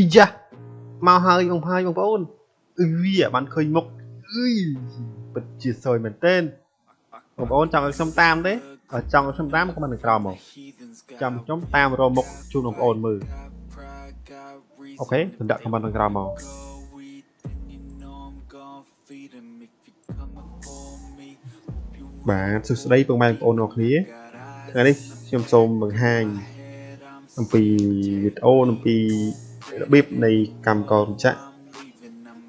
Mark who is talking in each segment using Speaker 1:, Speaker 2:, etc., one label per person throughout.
Speaker 1: អ៊ីយ៉ាមកហើយបងផាយបងប្អូនអឺវាបានឃើញមុខអឺយពិតជាសយមែនទែនបងប្អូនចង់ឲ្យខ្ញុំតាមទេបើចង់ឲ្យខ្ញុំតាមក៏មិនក្រោមមកចាំខ្ញុំតាមរកមុខជូនបងប្អូនមើលអូខេខ្ញុំដាក់ខមមិនខាងក្រោមមកបាទសួស្តីពុកម៉ែបងប្អូនទាំងគ្នាថ្ងៃនេះខ្ញុំសូមបង្ហាញអំពីវីដេអូអំពី របៀបនៃកម្មកោរចក្រ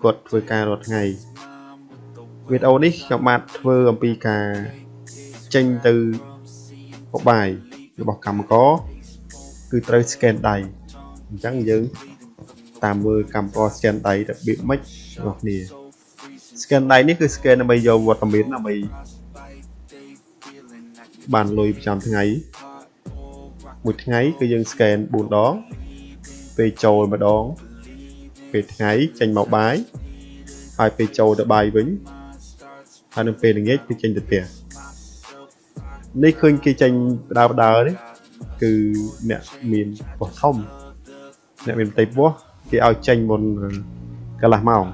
Speaker 1: គាត់ធ្វើការរាល់ថ្ងៃវីដេអូនេះខ្ញុំបាទធ្វើអំពីការចេញទៅបបាយរបស់កម្មករគឺត្រូវ scan ដៃអញ្ចឹងយើងតាមមើលកម្មករ scan ដៃរបៀបម៉េចបងប្អូន scan ដៃនេះគឺ scan ដើម្បីយកវត្តមានដើម្បីបានលុយប្រចាំថ្ងៃមួយថ្ងៃគឺយើង scan 4ដង ពេលចូលម្ដង ពេលថ្ងៃចេញមកបាយហើយពេលចូលទៅបាយវិញហើយនៅពេលល្ងាចគឺចេញទៅផ្ទះនេះឃើញគេចេញបដើបដើនេះគឺអ្នកមានពោះធំអ្នកមានផ្ទៃពោះគេឲ្យចេញមុនកន្លះម៉ោង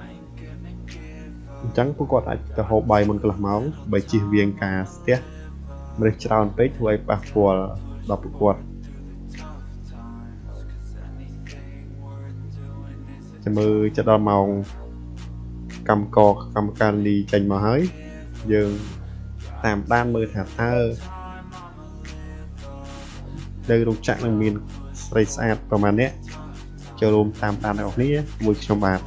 Speaker 1: អញ្ចឹងពួកគាត់អាចទៅហូបបាយមុនកន្លះម៉ោងបើជិះវៀងការស្ទះម្លេះច្រើនពេកធ្វើឲ្យប៉ះពាល់ដល់ពួកគាត់ ចាំមើលចិត្តដល់ម៉ោងកម្មកកម្មការលីចេញមកហើយយើងតាមដានមើលថាតើនៅរោងចក្រនឹងមានស្រីស្អាតប្រហែលអ្នកចូលរួមតាមដានអ្នកនរមួយខ្ញុំបាទ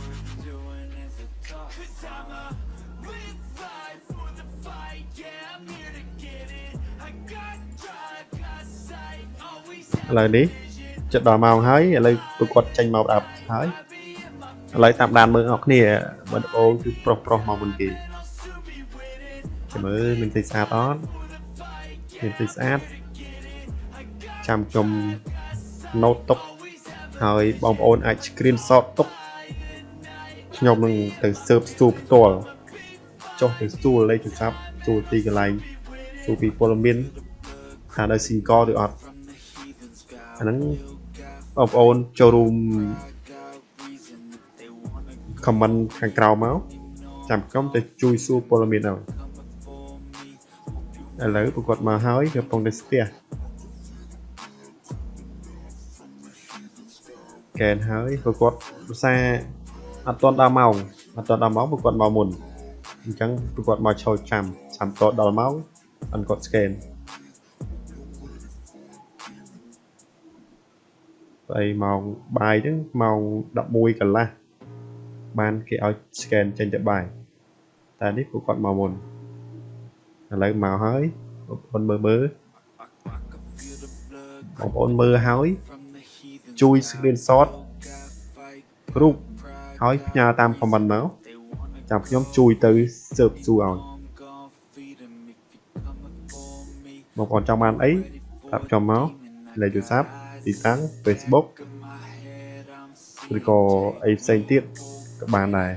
Speaker 1: ឥឡូវនេះចិត្តដល់ម៉ោងហើយឥឡូវពួកគាត់ចេញមកដល់ហើយ ឥឡូវតាមដានមើលអ្នកគ្នាបើអូនគឺប្រុសប្រុសមកមុនគេចាំមើលមានទីស្អាតអត់មានទីស្អាតចាំខ្ញុំ note ទុកហើយបងប្អូនអាច screenshot ទុកខ្ញុំនឹងទៅ serve ស្ទូលផ្ទាល់ចុះទៅស្ទូលលេខទូរស័ព្ទស្ទូលទីកន្លែងស្ទូលពីព័ត៌មានថានៅ single ឬអត់អាហ្នឹងបងប្អូនចូលរួម comment ខាងក្រៅមកចាំខ្ញុំទៅជួយសួរព័ត៌មានឲ្យឥឡូវប្រកបមកហើយកំពុងតែស្ទះកែនហើយប្រកបភាសាអត់ទាន់ដល់ម៉ោងអត់ទាន់ដល់ម៉ោងប្រកបមកមុនអញ្ចឹងប្រកបមកឈរចាំចាំតដល់ម៉ោងអនគាត់ scan ហើយម៉ោងបាយហ្នឹងម៉ោង11កន្លះ បានគេឲ្យ scan ចេញទៅបាយតែនេះពួកគាត់មកមុនឥឡូវមកហើយបងប្អូនមើលមើលបងប្អូនមើលហើយជួយ screenshot រូបហើយផ្ញើតាម comment មកចាំខ្ញុំជួយទៅ serve សួរឲ្យបងប្អូនចង់បានអីប្រាប់ខ្ញុំមកលេខទូរស័ព្ទទីតាំង Facebook ឬក៏អីផ្សេងទៀត ក៏បានដែរ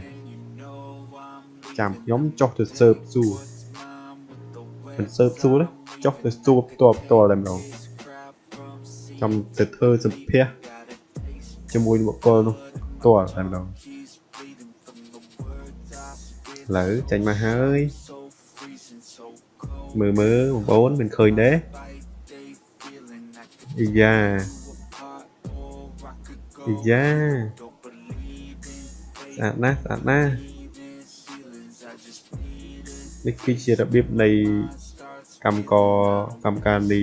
Speaker 1: ចាំខ្ញុំចុះទៅ serve សួរមិន serve សួរទេចុះទៅសួរផ្ទាល់ផ្ទាល់តែម្ដងចាំទៅធ្វើសម្ភាសជាមួយបុគ្គលនោះផ្ទាល់តែម្ដងឥឡូវចេញមកហើយមើលមើលបងប្អូនមិនឃើញទេអ៊ីយ៉ាអ៊ីយ៉ា ស្អាតណាស់ស្អាតណាស់នេះគឺជារបៀបនៃកម្មកកម្មការនី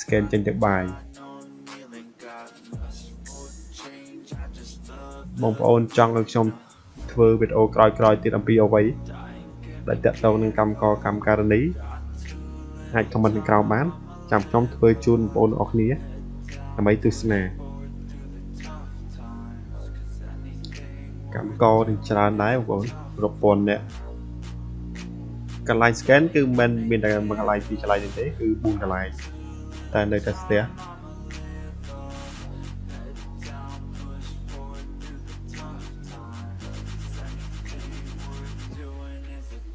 Speaker 1: scan ចេញទៅបាយបងប្អូនចង់ឲ្យខ្ញុំធ្វើវីដេអូក្រោយៗទៀតអំពីអ្វីដែលតាក់ទងនឹងកម្មកកម្មការនីអាច comment ខាងក្រោមបាន ចាំខ្ញុំធ្វើជូនបងប្អូនអរគ្នាដើម្បីទស្សនា កម្មកនឹងច្រើនដែរបងប្អូនរាប់ពាន់អ្នកកន្លែង scan គឺមិនមានតែមួយកន្លែងពីរកន្លែងទេគឺ4កន្លែងតែនៅតែស្ទះ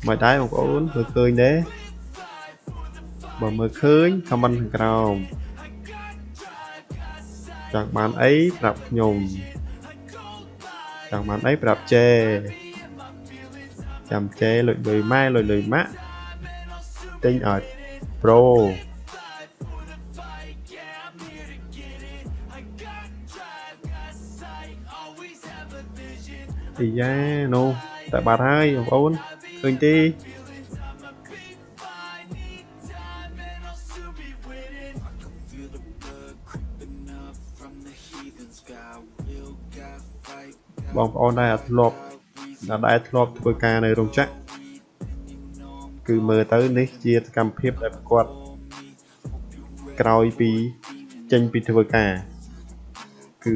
Speaker 1: មកដែរបងប្អូនមើលឃើញទេបើមើលឃើញ comment ខាងក្រោមចង់បានអីប្រាប់ខ្ញុំ ចង់បានអីប្រាប់ចេចាំចេលុយលុយម៉ែលុយលុយម៉ាក់ទិញឲ្យប្រូអីយ៉ានោះតែបាត់ហើយបងប្អូនឃើញទេ បងប្អូនដែលធ្លាប់ដែលធ្លាប់ធ្វើការនៅរោងចក្រគឺមើលទៅនេះជាសកម្មភាពដែលប្រកបក្រោយពីចេញពីធ្វើការគឺ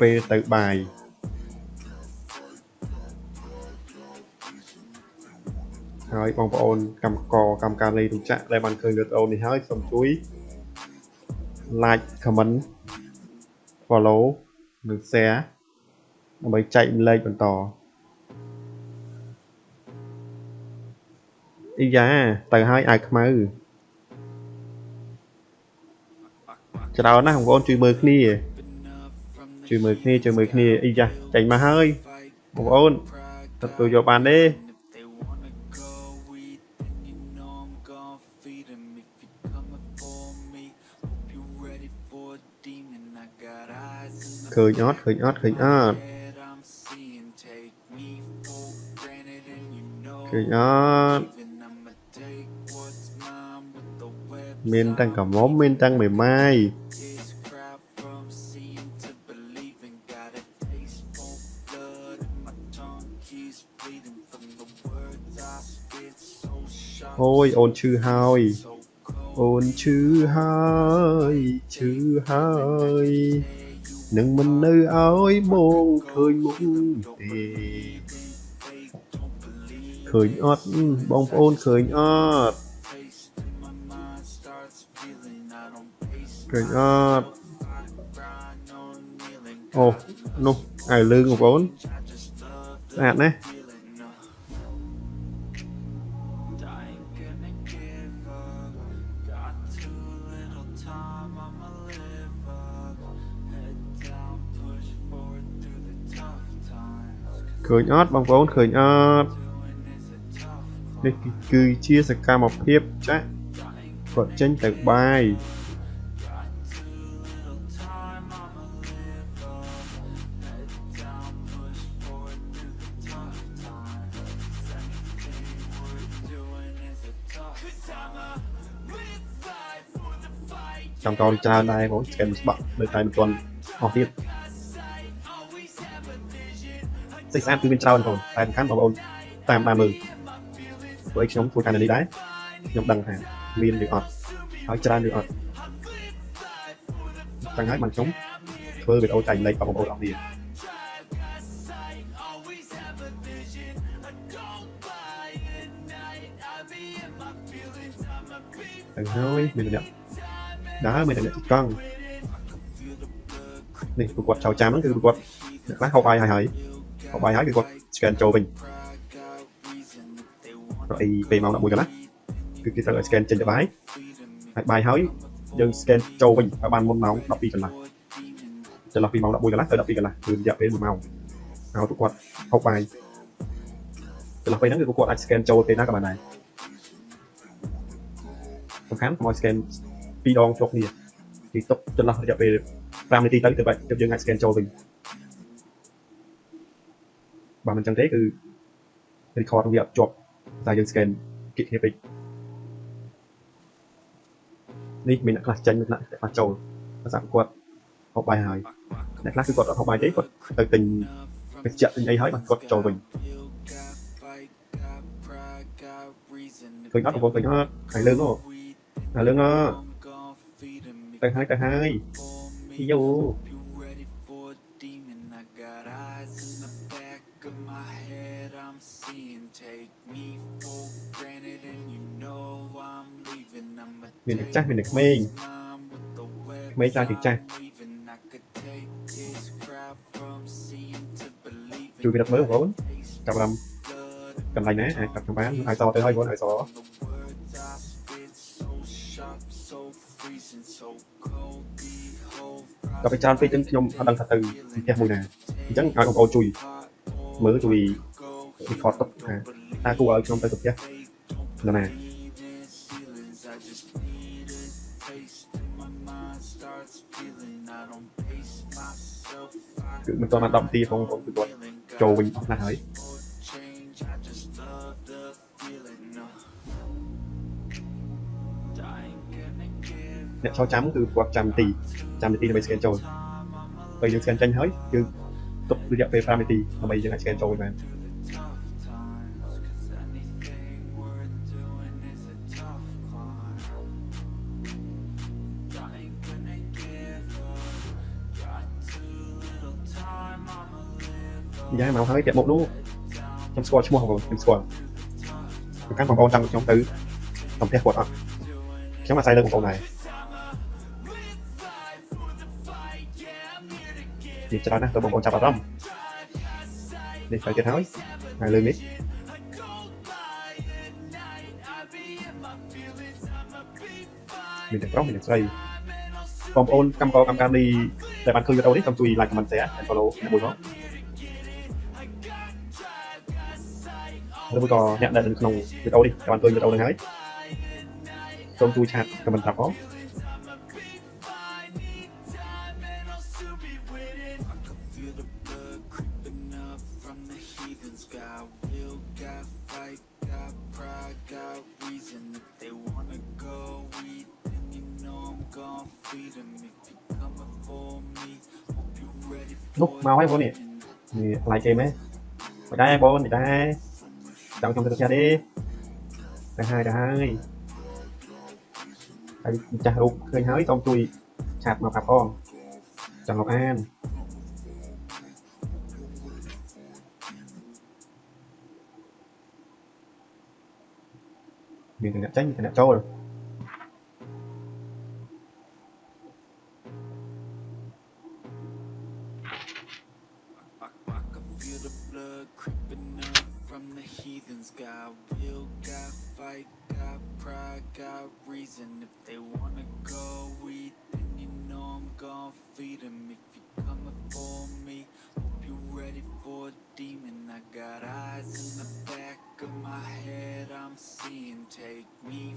Speaker 1: ពេលទៅបាយហើយបងប្អូនកម្មករកម្មការលេខរោងចក្រដែលបានឃើញវីដេអូនេះហើយសូមជួយ like comment follow និង share ដើម្បីចែកម្លែកបន្តអីយ៉ាទៅហើយអាវខ្មៅច្រើនណាស់បងប្អូនជួយមើលគ្នាជួយមើលគ្នាជួយមើលគ្នាអីយ៉ាចេញមកហើយបងប្អូនទទួលយកបានទេឃើញអត់ឃើញអត់ឃើញអត់ ឃើញអត់មានទាំងកមុំមានទាំងមេម៉ាយអូយអូនឈឺហើយអូនឈឺហើយឈឺហើយនឹងមិននៅឲ្យបងឃើញមុខទេ ឃើញអត់បងប្អូនឃើញអត់ឃើញអត់អូនោះអាវលឿងបងប្អូនស្អាតណាស់ឃើញអត់បងប្អូនឃើញអត់ នេះគឺជាសកម្មភាពចាស់គាត់ចេញទៅបាយចាំកោច្រើនដែរបងស្កែនស្បាក់ដូចតែមិនទាន់អស់ទៀតសេចក្ដីគឺមានច្រើនបងតែសំខាន់បងប្អូនតាមតាមមើល ព្រោះខ្ញុំធ្វើការនៅនេះដែរខ្ញុំដឹងថាមានឬអត់ហើយច្រើនឬអត់ចឹងហើយបានខ្ញុំធ្វើវីដេអូចែកម្លែកបងប្អូនអស់គ្នាទៅហើយមានអ្នកដើរមានអ្នកទីកង់នេះប្រកួតចៅចាំហ្នឹងគឺប្រកួតអ្នកខ្លះហូបបាយហើយហើយហូបបាយហើយគឺគាត់ scan ចូលវិញ រអីពេលម៉ោង11កន្លះគឺគេត្រូវឲ្យ scan ចេញទៅបាយហើយបាយហើយយើង scan ចូលវិញឲ្យបានមុនម៉ោង12កន្លះចន្លោះពីម៉ោង11កន្លះទៅ12កន្លះគឺរយៈពេល1ម៉ោងហើយពួកគាត់ហូបបាយចន្លោះពេលហ្នឹងគឺពួកគាត់អាច scan ចូលពេលណាក៏បានដែរសំខាន់កុំឲ្យ scan ពីរដងជាប់គ្នាពីទុកចន្លោះរយៈពេល5នាទីទៅទៅបាច់យើងអាច scan ចូលវិញបើមិនចឹងទេគឺ record វាអត់ជាប់ តែយើង scan គិតគ្នាពេកនេះមានអ្នកខ្លះចេញមានអ្នកខ្លះចូលភាសាគាត់ហូបបាយហើយអ្នកខ្លះគឺគាត់អត់ហូបបាយទេគាត់ទៅទិញបច្ចៈទិញអីហើយបាទគាត់ចូលវិញឃើញអត់បងប្អូនឃើញអត់ហើយលើងអូហើយលើងអូទៅហើយទៅហើយយូ miền được chắc miền được mê mê cha thì cha chui đặt mới vốn cầm làm cầm lại nè cầm cầm bán ai so tới hơi vốn ai so ដល់ពេលច្រើនពេកចឹងខ្ញុំអត់ដឹងថាទៅផ្ទះមួយណាអញ្ចឹងឲ្យបងប្អូនជួយមើលជួយ record ទុកថាតើគួរឲ្យខ្ញុំទៅទៅផ្ទះនរណាគឺមិនទាន់បាន10នាទីផងបងគឺគាត់ចូលវិញអស់ណាស់ហើយអ្នកចូលចាំគឺគាត់ចាំនាទីចាំនាទីដើម្បី scan ចូលពេលយើង scan ចេញហើយគឺទុករយៈពេល5នាទីដើម្បីយើងអាច scan ចូលវិញបាន យ៉ាងមកហើយពាក់មុខនោះខ្ញុំស្គាល់ឈ្មោះបងប្អូនខ្ញុំស្គាល់ប្រកាន់បងប្អូនចង់ខ្ញុំទៅតំផ្ទះគាត់អត់ខ្ញុំអាស្រ័យលើបងប្អូនដែរនិយាយច្រើនណាស់ទៅបងប្អូនចាប់អារម្មណ៍នេះទៅទៀតហើយហើយលើនេះមានតែប្រុសមានតែស្រីបងប្អូនកម្មករកម្មការនេះដែលបានឃើញវីដេអូនេះសូមជួយ like comment share and follow អ្នកមួយផង ឬមួយក៏អ្នកដែលនៅក្នុងវីដេអូនេះបានឃើញវីដេអូនេះហើយសូមជួយឆាត comment ប្រាប់ផង
Speaker 2: from the heathens got will got fight got pride got reason if they wanna go eat then you know i'm gonna feed them if you coming for me hope you ready
Speaker 1: នោះ
Speaker 2: for
Speaker 1: មកហើយបងនេះនេះខ្លាយគេមែនមិនដែរបងនេះដែរ chọn trong cha đi. Đằng hai đằng hai. Tại cha ruột hơi hói, tông chui sạp mà phạt con. Trần ngọc an. Điều tình
Speaker 2: đã tránh tình đã trâu rồi. Creeping up. From the heathens. Got will, got fight, got pride, got reason. If they wanna go eat, then you know I'm gonna feed them. If you coming for me, hope you ready for a demon. I got eyes in the back of my head, I'm seeing. Take me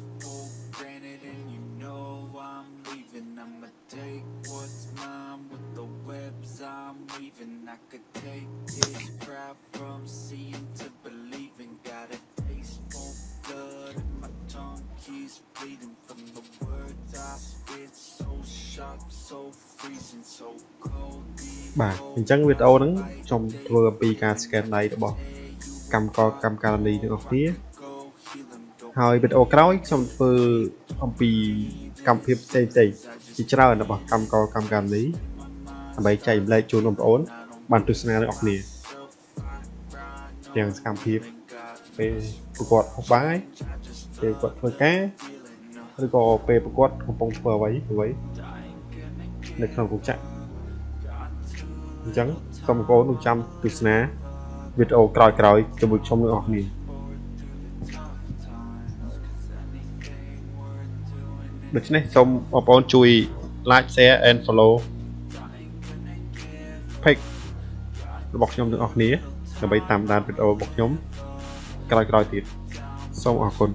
Speaker 1: បាទអញ្ចឹងវីដេអូហ្នឹងខ្ញុំធ្វើអំពីការ scan ដៃរបស់កម្មករកម្មការនីទាំងអស់គ្នា
Speaker 2: Go heal 'em, don't
Speaker 1: ហើយវីដេអូក្រោយខ្ញុំធ្វើអំពីកម្មវិធីផ្សេងផ្សេងៗជាច្រើនរបស់កម្មករកម្មការនីដើម្បីចែកម្លែកជូនបងប្អូន បានទស្សនាទាំងអស់គ្នាទាំងសកម្មភាពពេលប្រកួតហុកបាយពេលគាត់ធ្វើការឬក៏ពេលប្រកួតកំពុងធ្វើអ្វីអ្វីនៅក្នុងរោងចក្រ អញ្ចឹងសូមបងប្អូននឹងចាំទស្សនាវីដេអូក្រោយៗជាមួយខ្ញុំទាំងអស់គ្នាដូច្នេះសូមបងប្អូនជួយ like share and follow page របស់ខ្ញុំទាំងអស់គ្នាដើម្បីតាមដានវីដេអូរបស់ខ្ញុំក្រោយៗទៀតសូមអរគុណ